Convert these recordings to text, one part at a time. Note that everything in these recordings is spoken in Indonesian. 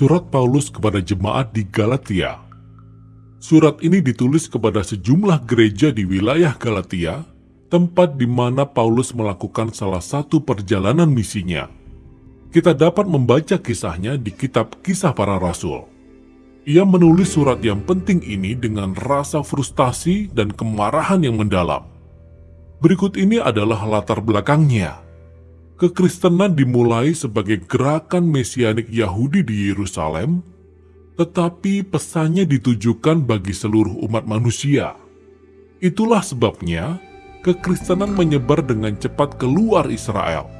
Surat Paulus kepada jemaat di Galatia. Surat ini ditulis kepada sejumlah gereja di wilayah Galatia, tempat di mana Paulus melakukan salah satu perjalanan misinya. Kita dapat membaca kisahnya di kitab Kisah Para Rasul. Ia menulis surat yang penting ini dengan rasa frustasi dan kemarahan yang mendalam. Berikut ini adalah latar belakangnya. Kekristenan dimulai sebagai gerakan mesianik Yahudi di Yerusalem, tetapi pesannya ditujukan bagi seluruh umat manusia. Itulah sebabnya kekristenan menyebar dengan cepat keluar Israel.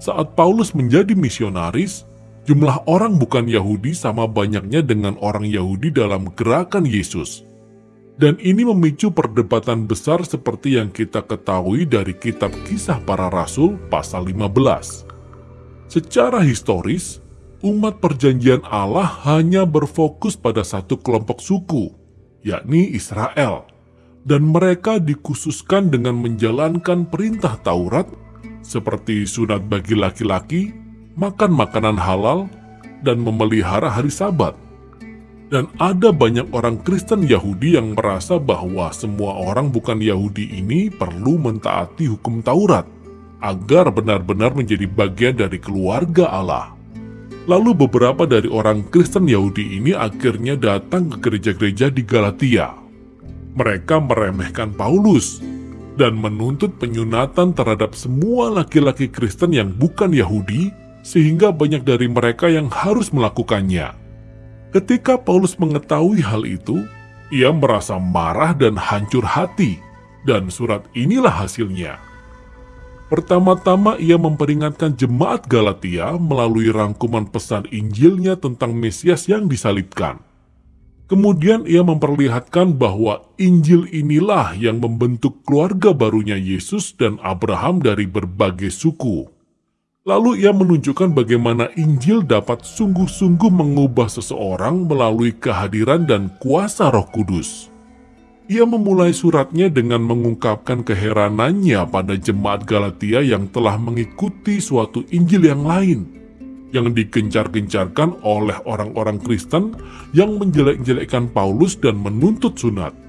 Saat Paulus menjadi misionaris, Jumlah orang bukan Yahudi sama banyaknya dengan orang Yahudi dalam gerakan Yesus. Dan ini memicu perdebatan besar seperti yang kita ketahui dari kitab kisah para rasul pasal 15. Secara historis, umat perjanjian Allah hanya berfokus pada satu kelompok suku, yakni Israel. Dan mereka dikhususkan dengan menjalankan perintah Taurat seperti sunat bagi laki-laki makan makanan halal, dan memelihara hari sabat. Dan ada banyak orang Kristen Yahudi yang merasa bahwa semua orang bukan Yahudi ini perlu mentaati hukum Taurat agar benar-benar menjadi bagian dari keluarga Allah. Lalu beberapa dari orang Kristen Yahudi ini akhirnya datang ke gereja-gereja di Galatia. Mereka meremehkan Paulus dan menuntut penyunatan terhadap semua laki-laki Kristen yang bukan Yahudi sehingga banyak dari mereka yang harus melakukannya. Ketika Paulus mengetahui hal itu, ia merasa marah dan hancur hati, dan surat inilah hasilnya. Pertama-tama ia memperingatkan jemaat Galatia melalui rangkuman pesan Injilnya tentang Mesias yang disalibkan. Kemudian ia memperlihatkan bahwa Injil inilah yang membentuk keluarga barunya Yesus dan Abraham dari berbagai suku. Lalu ia menunjukkan bagaimana Injil dapat sungguh-sungguh mengubah seseorang melalui kehadiran dan kuasa roh kudus. Ia memulai suratnya dengan mengungkapkan keheranannya pada jemaat Galatia yang telah mengikuti suatu Injil yang lain, yang digencar-gencarkan oleh orang-orang Kristen yang menjelek-jelekkan Paulus dan menuntut sunat.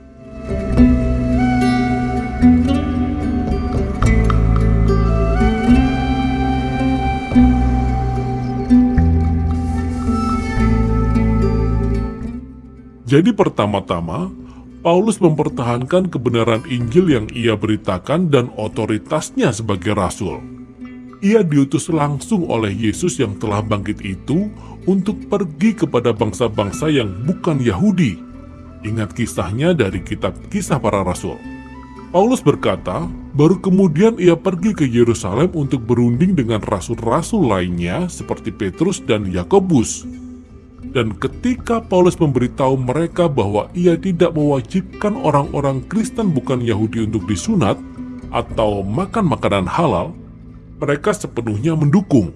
Jadi pertama-tama, Paulus mempertahankan kebenaran Injil yang ia beritakan dan otoritasnya sebagai rasul. Ia diutus langsung oleh Yesus yang telah bangkit itu untuk pergi kepada bangsa-bangsa yang bukan Yahudi. Ingat kisahnya dari kitab kisah para rasul. Paulus berkata, baru kemudian ia pergi ke Yerusalem untuk berunding dengan rasul-rasul lainnya seperti Petrus dan Yakobus dan ketika Paulus memberitahu mereka bahwa ia tidak mewajibkan orang-orang Kristen bukan Yahudi untuk disunat atau makan makanan halal, mereka sepenuhnya mendukung.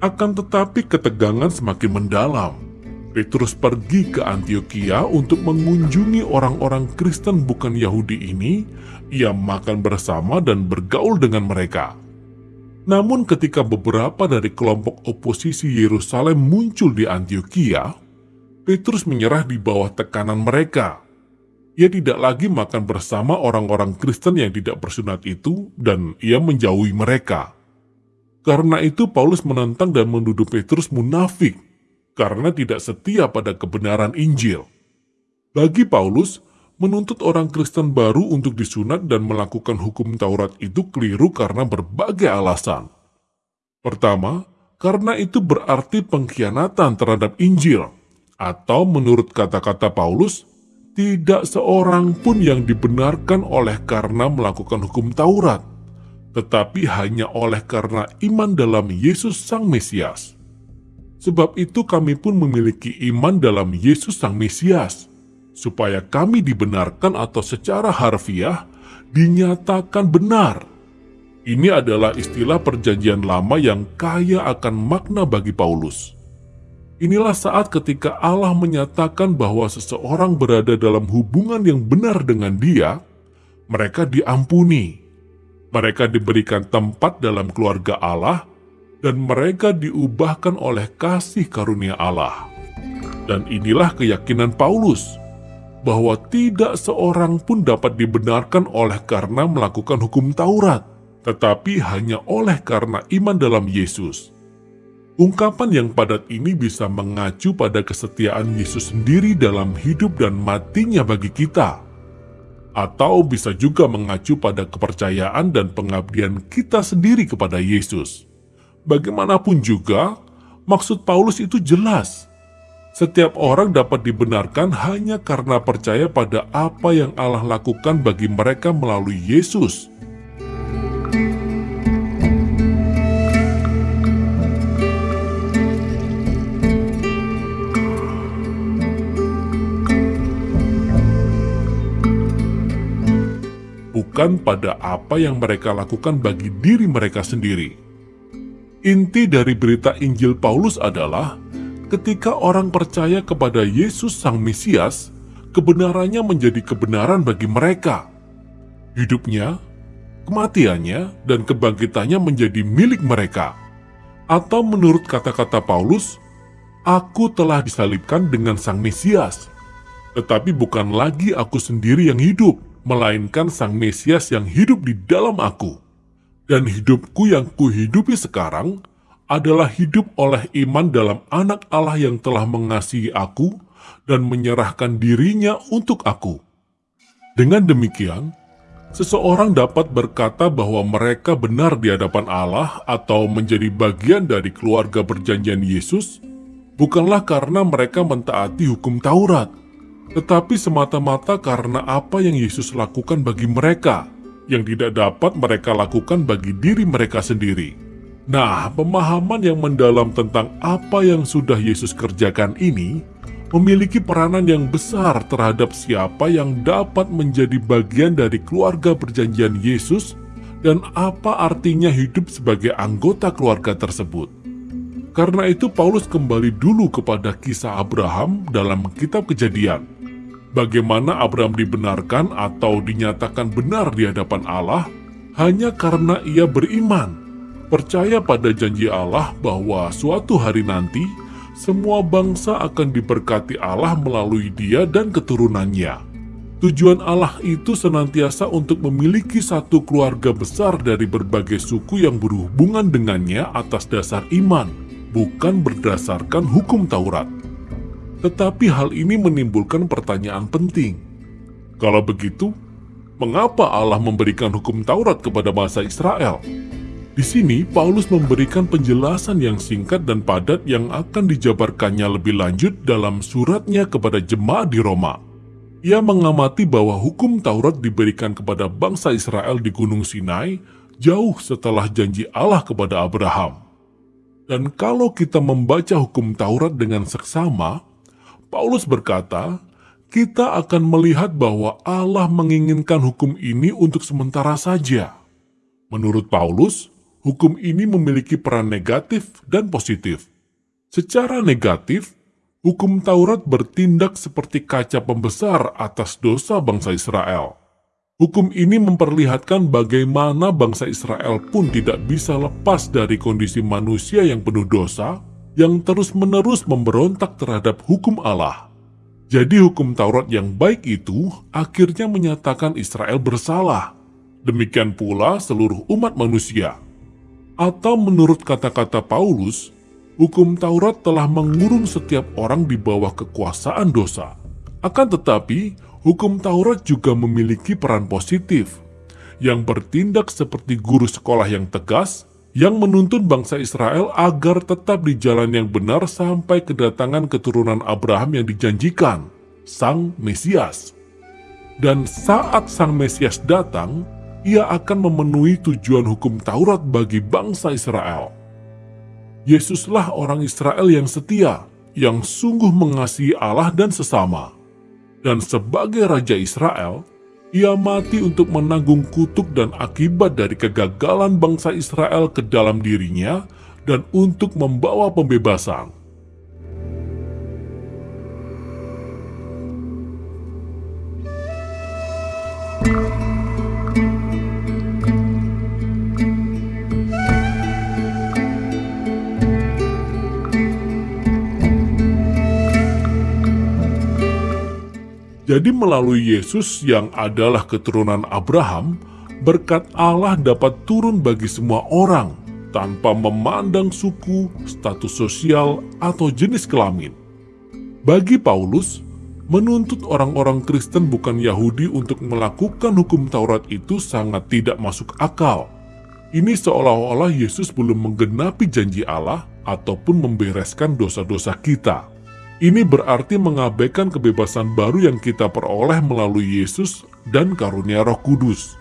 Akan tetapi ketegangan semakin mendalam. Petrus pergi ke Antioquia untuk mengunjungi orang-orang Kristen bukan Yahudi ini. Ia makan bersama dan bergaul dengan mereka. Namun ketika beberapa dari kelompok oposisi Yerusalem muncul di Antioquia, Petrus menyerah di bawah tekanan mereka. Ia tidak lagi makan bersama orang-orang Kristen yang tidak bersunat itu dan ia menjauhi mereka. Karena itu Paulus menentang dan menuduh Petrus munafik karena tidak setia pada kebenaran Injil. Bagi Paulus, menuntut orang Kristen baru untuk disunat dan melakukan hukum Taurat itu keliru karena berbagai alasan. Pertama, karena itu berarti pengkhianatan terhadap Injil, atau menurut kata-kata Paulus, tidak seorang pun yang dibenarkan oleh karena melakukan hukum Taurat, tetapi hanya oleh karena iman dalam Yesus Sang Mesias. Sebab itu kami pun memiliki iman dalam Yesus Sang Mesias, supaya kami dibenarkan atau secara harfiah dinyatakan benar. Ini adalah istilah perjanjian lama yang kaya akan makna bagi Paulus. Inilah saat ketika Allah menyatakan bahwa seseorang berada dalam hubungan yang benar dengan dia, mereka diampuni. Mereka diberikan tempat dalam keluarga Allah, dan mereka diubahkan oleh kasih karunia Allah. Dan inilah keyakinan Paulus, bahwa tidak seorang pun dapat dibenarkan oleh karena melakukan hukum Taurat, tetapi hanya oleh karena iman dalam Yesus. Ungkapan yang padat ini bisa mengacu pada kesetiaan Yesus sendiri dalam hidup dan matinya bagi kita, atau bisa juga mengacu pada kepercayaan dan pengabdian kita sendiri kepada Yesus. Bagaimanapun juga, maksud Paulus itu jelas. Setiap orang dapat dibenarkan hanya karena percaya pada apa yang Allah lakukan bagi mereka melalui Yesus. Bukan pada apa yang mereka lakukan bagi diri mereka sendiri. Inti dari berita Injil Paulus adalah ketika orang percaya kepada Yesus Sang Mesias, kebenarannya menjadi kebenaran bagi mereka. Hidupnya, kematiannya, dan kebangkitannya menjadi milik mereka. Atau menurut kata-kata Paulus, Aku telah disalibkan dengan Sang Mesias. Tetapi bukan lagi aku sendiri yang hidup, melainkan Sang Mesias yang hidup di dalam aku. Dan hidupku yang kuhidupi sekarang adalah hidup oleh iman dalam anak Allah yang telah mengasihi aku dan menyerahkan dirinya untuk aku. Dengan demikian, seseorang dapat berkata bahwa mereka benar di hadapan Allah atau menjadi bagian dari keluarga perjanjian Yesus, bukanlah karena mereka mentaati hukum Taurat, tetapi semata-mata karena apa yang Yesus lakukan bagi mereka – yang tidak dapat mereka lakukan bagi diri mereka sendiri. Nah, pemahaman yang mendalam tentang apa yang sudah Yesus kerjakan ini memiliki peranan yang besar terhadap siapa yang dapat menjadi bagian dari keluarga perjanjian Yesus dan apa artinya hidup sebagai anggota keluarga tersebut. Karena itu Paulus kembali dulu kepada kisah Abraham dalam kitab kejadian bagaimana Abraham dibenarkan atau dinyatakan benar di hadapan Allah hanya karena ia beriman, percaya pada janji Allah bahwa suatu hari nanti semua bangsa akan diberkati Allah melalui dia dan keturunannya. Tujuan Allah itu senantiasa untuk memiliki satu keluarga besar dari berbagai suku yang berhubungan dengannya atas dasar iman, bukan berdasarkan hukum Taurat. Tetapi hal ini menimbulkan pertanyaan penting. Kalau begitu, mengapa Allah memberikan hukum Taurat kepada bangsa Israel? Di sini, Paulus memberikan penjelasan yang singkat dan padat yang akan dijabarkannya lebih lanjut dalam suratnya kepada jemaat di Roma. Ia mengamati bahwa hukum Taurat diberikan kepada bangsa Israel di Gunung Sinai jauh setelah janji Allah kepada Abraham. Dan kalau kita membaca hukum Taurat dengan seksama, Paulus berkata, kita akan melihat bahwa Allah menginginkan hukum ini untuk sementara saja. Menurut Paulus, hukum ini memiliki peran negatif dan positif. Secara negatif, hukum Taurat bertindak seperti kaca pembesar atas dosa bangsa Israel. Hukum ini memperlihatkan bagaimana bangsa Israel pun tidak bisa lepas dari kondisi manusia yang penuh dosa yang terus-menerus memberontak terhadap hukum Allah. Jadi hukum Taurat yang baik itu akhirnya menyatakan Israel bersalah. Demikian pula seluruh umat manusia. Atau menurut kata-kata Paulus, hukum Taurat telah mengurung setiap orang di bawah kekuasaan dosa. Akan tetapi, hukum Taurat juga memiliki peran positif, yang bertindak seperti guru sekolah yang tegas yang menuntun bangsa Israel agar tetap di jalan yang benar sampai kedatangan keturunan Abraham yang dijanjikan, Sang Mesias. Dan saat Sang Mesias datang, ia akan memenuhi tujuan hukum Taurat bagi bangsa Israel. Yesuslah orang Israel yang setia, yang sungguh mengasihi Allah dan sesama. Dan sebagai Raja Israel, ia mati untuk menanggung kutuk dan akibat dari kegagalan bangsa Israel ke dalam dirinya dan untuk membawa pembebasan. Jadi melalui Yesus yang adalah keturunan Abraham, berkat Allah dapat turun bagi semua orang tanpa memandang suku, status sosial, atau jenis kelamin. Bagi Paulus, menuntut orang-orang Kristen bukan Yahudi untuk melakukan hukum Taurat itu sangat tidak masuk akal. Ini seolah-olah Yesus belum menggenapi janji Allah ataupun membereskan dosa-dosa kita. Ini berarti mengabaikan kebebasan baru yang kita peroleh melalui Yesus dan karunia Roh Kudus,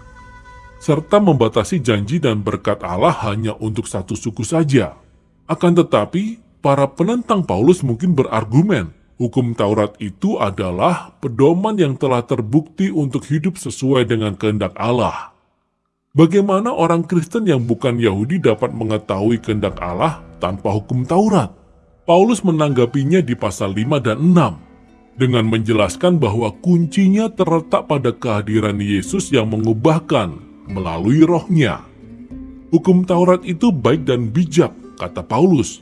serta membatasi janji dan berkat Allah hanya untuk satu suku saja. Akan tetapi, para penentang Paulus mungkin berargumen, hukum Taurat itu adalah pedoman yang telah terbukti untuk hidup sesuai dengan kehendak Allah. Bagaimana orang Kristen yang bukan Yahudi dapat mengetahui kehendak Allah tanpa hukum Taurat? Paulus menanggapinya di pasal 5 dan 6 dengan menjelaskan bahwa kuncinya terletak pada kehadiran Yesus yang mengubahkan melalui rohnya. Hukum Taurat itu baik dan bijak, kata Paulus.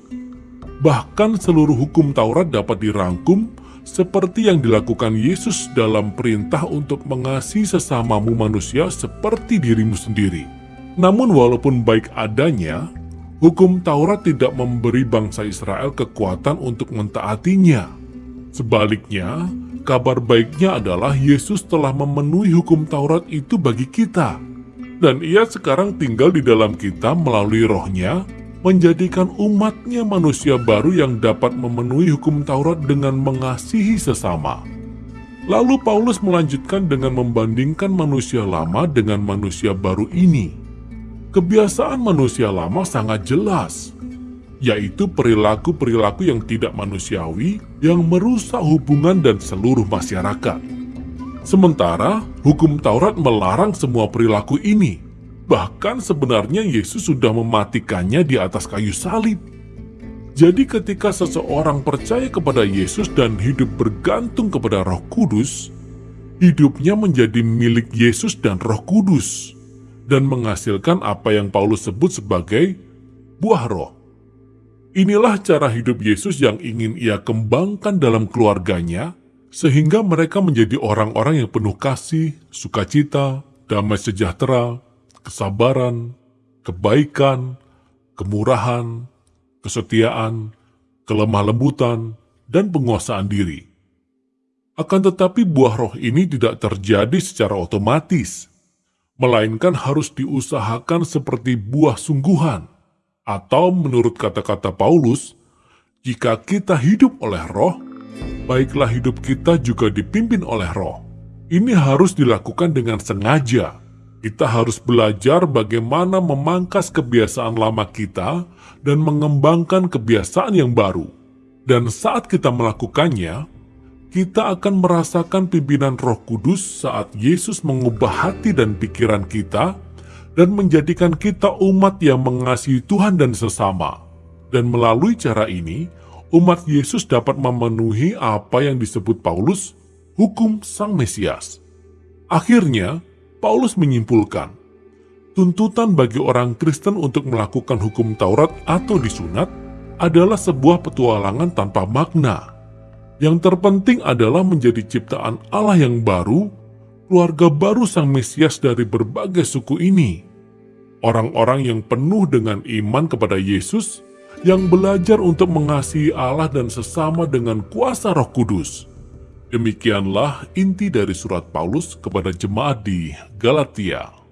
Bahkan seluruh hukum Taurat dapat dirangkum seperti yang dilakukan Yesus dalam perintah untuk mengasihi sesamamu manusia seperti dirimu sendiri. Namun walaupun baik adanya, Hukum Taurat tidak memberi bangsa Israel kekuatan untuk mentaatinya. Sebaliknya, kabar baiknya adalah Yesus telah memenuhi hukum Taurat itu bagi kita. Dan ia sekarang tinggal di dalam kita melalui rohnya, menjadikan umatnya manusia baru yang dapat memenuhi hukum Taurat dengan mengasihi sesama. Lalu Paulus melanjutkan dengan membandingkan manusia lama dengan manusia baru ini kebiasaan manusia lama sangat jelas, yaitu perilaku-perilaku yang tidak manusiawi yang merusak hubungan dan seluruh masyarakat. Sementara hukum Taurat melarang semua perilaku ini, bahkan sebenarnya Yesus sudah mematikannya di atas kayu salib. Jadi ketika seseorang percaya kepada Yesus dan hidup bergantung kepada roh kudus, hidupnya menjadi milik Yesus dan roh kudus dan menghasilkan apa yang Paulus sebut sebagai buah roh. Inilah cara hidup Yesus yang ingin ia kembangkan dalam keluarganya, sehingga mereka menjadi orang-orang yang penuh kasih, sukacita, damai sejahtera, kesabaran, kebaikan, kemurahan, kesetiaan, kelemah lembutan, dan penguasaan diri. Akan tetapi buah roh ini tidak terjadi secara otomatis, melainkan harus diusahakan seperti buah sungguhan. Atau menurut kata-kata Paulus, jika kita hidup oleh roh, baiklah hidup kita juga dipimpin oleh roh. Ini harus dilakukan dengan sengaja. Kita harus belajar bagaimana memangkas kebiasaan lama kita dan mengembangkan kebiasaan yang baru. Dan saat kita melakukannya, kita akan merasakan pimpinan Roh Kudus saat Yesus mengubah hati dan pikiran kita dan menjadikan kita umat yang mengasihi Tuhan dan sesama. Dan melalui cara ini, umat Yesus dapat memenuhi apa yang disebut Paulus hukum Sang Mesias. Akhirnya, Paulus menyimpulkan, tuntutan bagi orang Kristen untuk melakukan hukum Taurat atau disunat adalah sebuah petualangan tanpa makna yang terpenting adalah menjadi ciptaan Allah yang baru, keluarga baru Sang Mesias dari berbagai suku ini. Orang-orang yang penuh dengan iman kepada Yesus, yang belajar untuk mengasihi Allah dan sesama dengan kuasa roh kudus. Demikianlah inti dari surat Paulus kepada jemaat di Galatia.